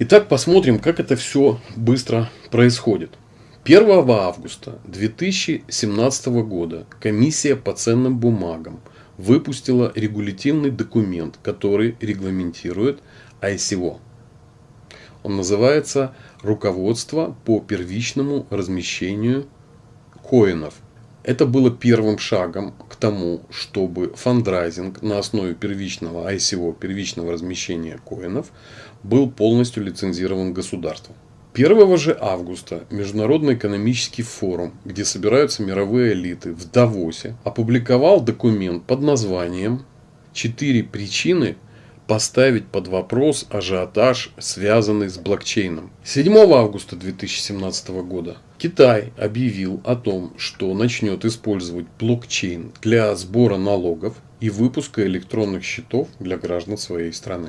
Итак, посмотрим, как это все быстро происходит. 1 августа 2017 года комиссия по ценным бумагам выпустила регулятивный документ, который регламентирует ICO. Он называется «Руководство по первичному размещению коинов». Это было первым шагом к тому, чтобы фандрайзинг на основе первичного ICO, первичного размещения коинов, был полностью лицензирован государством. 1 же августа Международный экономический форум, где собираются мировые элиты в Давосе, опубликовал документ под названием «Четыре причины поставить под вопрос ажиотаж, связанный с блокчейном». 7 августа 2017 года Китай объявил о том, что начнет использовать блокчейн для сбора налогов и выпуска электронных счетов для граждан своей страны.